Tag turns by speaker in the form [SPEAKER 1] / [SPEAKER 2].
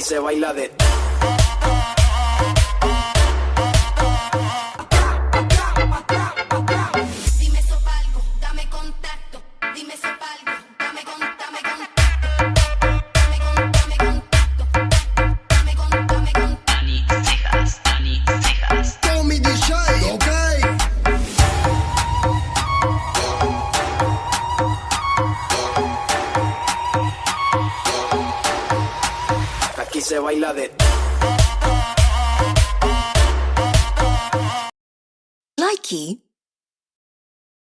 [SPEAKER 1] Aquí
[SPEAKER 2] se baila de
[SPEAKER 3] Aquí se baila de
[SPEAKER 4] Likey